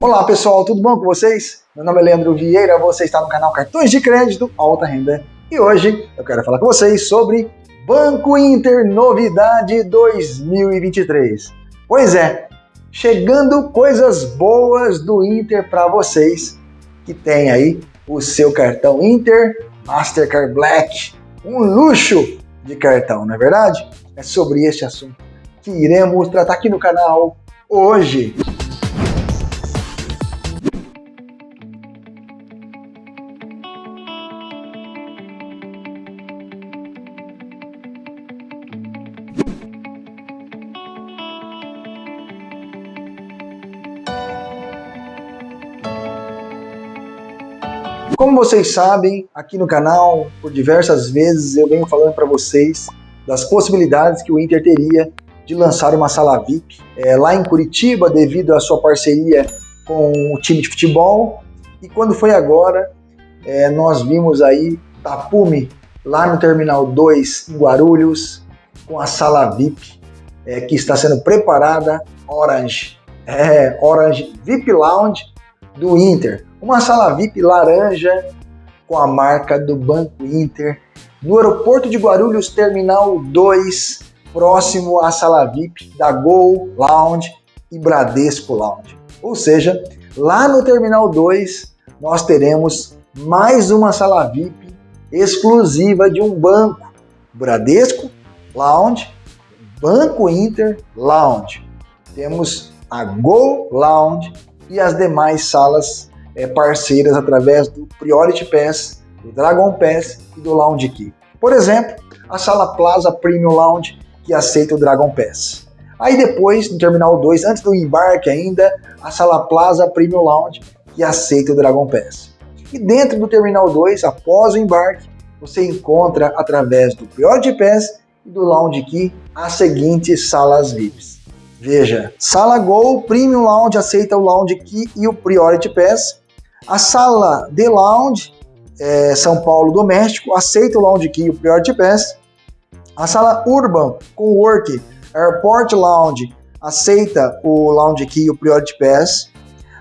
Olá pessoal, tudo bom com vocês? Meu nome é Leandro Vieira, você está no canal Cartões de Crédito Alta Renda e hoje eu quero falar com vocês sobre Banco Inter Novidade 2023. Pois é, chegando coisas boas do Inter para vocês que tem aí o seu cartão Inter Mastercard Black, um luxo de cartão, não é verdade? É sobre este assunto que iremos tratar aqui no canal hoje. Como vocês sabem, aqui no canal, por diversas vezes eu venho falando para vocês das possibilidades que o Inter teria de lançar uma sala VIP é, lá em Curitiba devido à sua parceria com o time de futebol. E quando foi agora, é, nós vimos aí Tapume lá no Terminal 2 em Guarulhos com a sala VIP é, que está sendo preparada Orange. É, Orange VIP Lounge do Inter. Uma sala VIP laranja com a marca do Banco Inter no aeroporto de Guarulhos, Terminal 2, próximo à sala VIP da Gol Lounge e Bradesco Lounge. Ou seja, lá no Terminal 2 nós teremos mais uma sala VIP exclusiva de um banco, Bradesco Lounge, Banco Inter Lounge. Temos a Go Lounge e as demais salas é, parceiras através do Priority Pass, do Dragon Pass e do Lounge Key. Por exemplo, a sala Plaza Premium Lounge, que aceita o Dragon Pass. Aí depois, no Terminal 2, antes do embarque ainda, a sala Plaza Premium Lounge, que aceita o Dragon Pass. E dentro do Terminal 2, após o embarque, você encontra através do Priority Pass e do Lounge Key as seguintes salas VIPs. Veja, Sala Gol Premium Lounge aceita o Lounge Key e o Priority Pass. A Sala The Lounge é, São Paulo Doméstico aceita o Lounge Key e o Priority Pass. A Sala Urban Cowork Airport Lounge aceita o Lounge Key e o Priority Pass.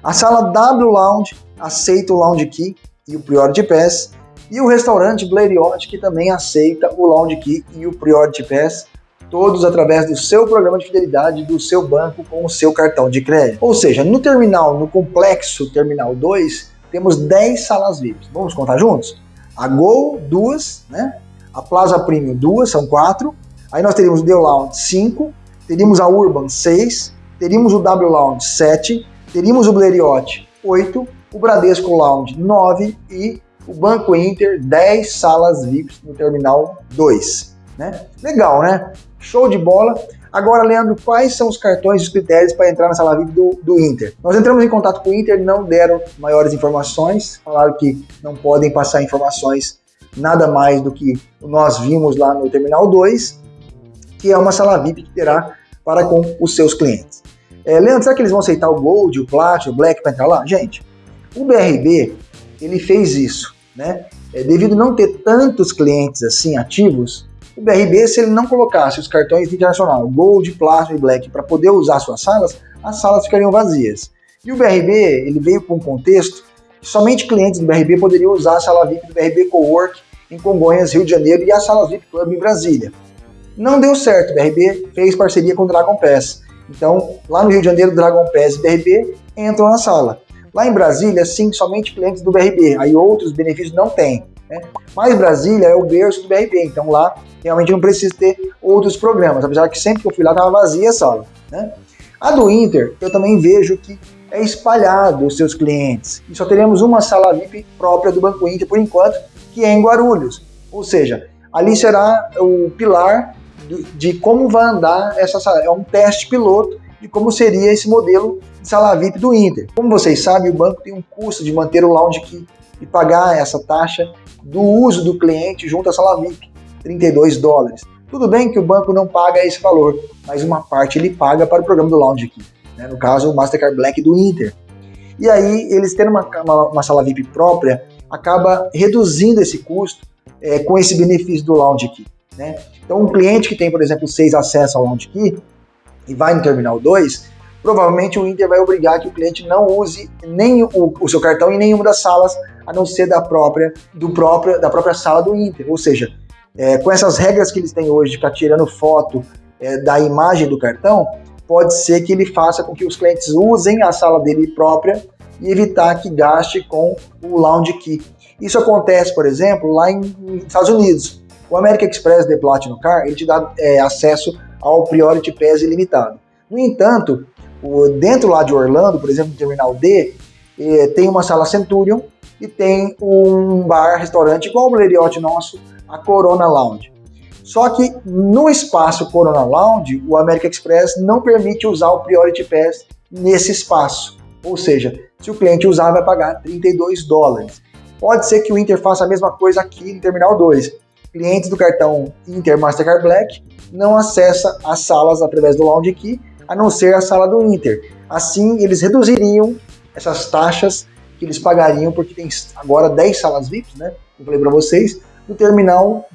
A Sala W Lounge aceita o Lounge Key e o Priority Pass. E o restaurante Blériot, que também aceita o Lounge Key e o Priority Pass todos através do seu programa de fidelidade do seu banco com o seu cartão de crédito. Ou seja, no terminal, no complexo Terminal 2, temos 10 salas VIPs. Vamos contar juntos? A Gol, duas, né? A Plaza Premium, duas, são quatro. Aí nós teríamos o The Lounge, 5. Teríamos a Urban, 6. Teríamos o W Lounge, 7. Teríamos o Blériot, 8. O Bradesco Lounge, 9. E o Banco Inter, 10 salas VIPs no Terminal 2. Né? Legal, né? Show de bola. Agora, Leandro, quais são os cartões e os critérios para entrar na sala VIP do, do Inter? Nós entramos em contato com o Inter, não deram maiores informações, falaram que não podem passar informações nada mais do que nós vimos lá no Terminal 2, que é uma sala VIP que terá para com os seus clientes. É, Leandro, será que eles vão aceitar o Gold, o Plat, o Black para entrar lá? Gente, o BRB, ele fez isso, né? É, devido a não ter tantos clientes assim ativos, o BRB, se ele não colocasse os cartões internacional, Gold, Platinum e Black, para poder usar suas salas, as salas ficariam vazias. E o BRB, ele veio com um contexto que somente clientes do BRB poderiam usar a sala VIP do BRB Cowork em Congonhas, Rio de Janeiro e a sala VIP Club em Brasília. Não deu certo, o BRB fez parceria com o Dragon Pass. Então, lá no Rio de Janeiro, Dragon Pass e BRB entram na sala. Lá em Brasília, sim, somente clientes do BRB, aí outros benefícios não tem. Né? Mas Brasília é o berço do BRB, então lá realmente não precisa ter outros programas, apesar que sempre que eu fui lá estava vazia a sala. Né? A do Inter, eu também vejo que é espalhado os seus clientes. E só teremos uma sala VIP própria do Banco Inter por enquanto, que é em Guarulhos. Ou seja, ali será o pilar de como vai andar essa sala. É um teste piloto de como seria esse modelo de sala VIP do Inter. Como vocês sabem, o banco tem um custo de manter o lounge key e pagar essa taxa do uso do cliente junto à sala VIP, 32 dólares. Tudo bem que o banco não paga esse valor, mas uma parte ele paga para o programa do Lounge aqui, né? no caso o Mastercard Black do Inter. E aí eles tendo uma, uma, uma sala VIP própria, acaba reduzindo esse custo é, com esse benefício do Lounge Key. Né? Então um cliente que tem, por exemplo, seis acessos ao Lounge Key e vai no Terminal 2, provavelmente o Inter vai obrigar que o cliente não use nem o, o seu cartão em nenhuma das salas, a não ser da própria, do próprio, da própria sala do Inter. Ou seja, é, com essas regras que eles têm hoje de ficar tirando foto é, da imagem do cartão, pode ser que ele faça com que os clientes usem a sala dele própria e evitar que gaste com o Lounge Key. Isso acontece, por exemplo, lá em, nos Estados Unidos. O American Express The Platinum Car ele te dá é, acesso ao Priority Pass ilimitado. No entanto, dentro lá de Orlando, por exemplo, no Terminal D, é, tem uma sala Centurion e tem um bar, restaurante igual o Blériot nosso, a Corona Lounge. Só que no espaço Corona Lounge, o American Express não permite usar o Priority Pass nesse espaço. Ou seja, se o cliente usar, vai pagar 32 dólares. Pode ser que o Inter faça a mesma coisa aqui no Terminal 2. Clientes do cartão Inter Mastercard Black não acessa as salas através do Lounge Key, a não ser a sala do Inter. Assim, eles reduziriam essas taxas que eles pagariam, porque tem agora 10 salas VIPs, né? Eu falei para vocês, no Terminal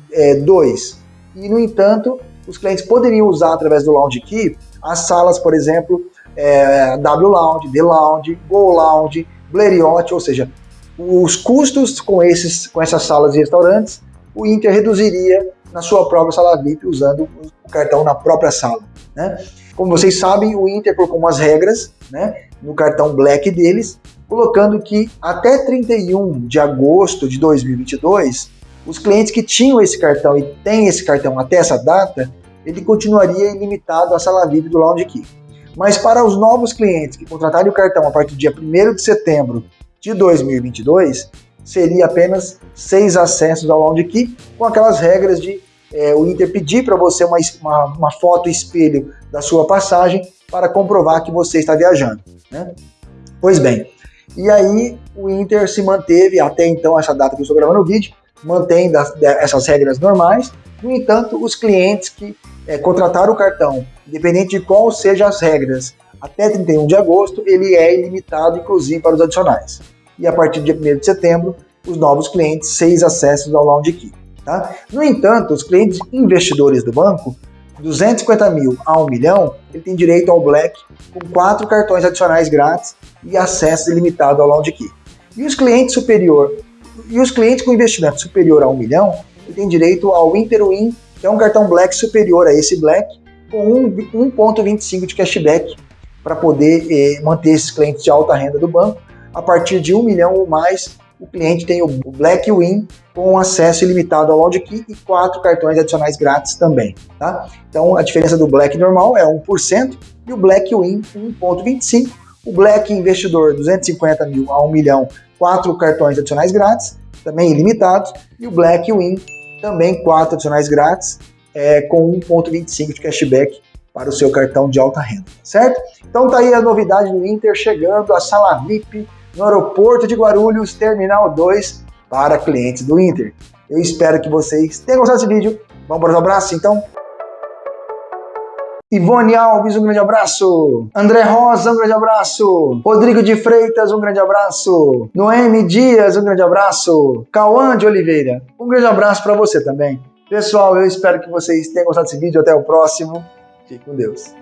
2. É, e, no entanto, os clientes poderiam usar através do Lounge Key as salas, por exemplo, é, W Lounge, D Lounge, Go Lounge, Blériot, ou seja, os custos com, esses, com essas salas e restaurantes, o Inter reduziria na sua própria sala VIP usando o cartão na própria sala. Né? Como vocês sabem, o Inter colocou umas regras né, no cartão Black deles, colocando que até 31 de agosto de 2022, os clientes que tinham esse cartão e têm esse cartão até essa data, ele continuaria ilimitado à sala VIP do Lounge Key. Mas para os novos clientes que contratarem o cartão a partir do dia 1 de setembro de 2022, seria apenas seis acessos ao Lounge Key, com aquelas regras de é, o Inter pedir para você uma, uma, uma, foto espelho da sua passagem para comprovar que você está viajando. Né? Pois bem, e aí o Inter se manteve até então, essa data que eu estou gravando o vídeo, mantém essas regras normais. No entanto, os clientes que é, contrataram o cartão, independente de qual sejam as regras, até 31 de agosto, ele é ilimitado, inclusive para os adicionais. E a partir do dia 1 de setembro, os novos clientes, seis acessos ao Lounge Key. Tá? No entanto, os clientes investidores do banco, 250 mil a 1 milhão, ele tem direito ao Black com quatro cartões adicionais grátis e acesso ilimitado ao Lounge Key. E os clientes superior e os clientes com investimento superior a 1 milhão, ele tem direito ao Interwin, que é um cartão Black superior a esse Black, com 1,25 de cashback para poder eh, manter esses clientes de alta renda do banco. A partir de 1 milhão ou mais, o cliente tem o Black Win com acesso ilimitado ao Lounge Key e quatro cartões adicionais grátis também. Tá? Então a diferença do Black normal é 1% e o Black Win 1,25%. O Black Investidor 250 mil a 1 milhão, quatro cartões adicionais grátis, também ilimitados, e o Black Win também quatro adicionais grátis, é, com 1,25 de cashback para o seu cartão de alta renda, certo? Então tá aí a novidade do Inter chegando, a sala VIP no aeroporto de Guarulhos, Terminal 2, para clientes do Inter. Eu espero que vocês tenham gostado desse vídeo. Vamos para os abraços, então? Ivone Alves, um grande abraço. André Rosa, um grande abraço. Rodrigo de Freitas, um grande abraço. Noemi Dias, um grande abraço. Cauã de Oliveira, um grande abraço para você também. Pessoal, eu espero que vocês tenham gostado desse vídeo. Até o próximo. Fique com Deus.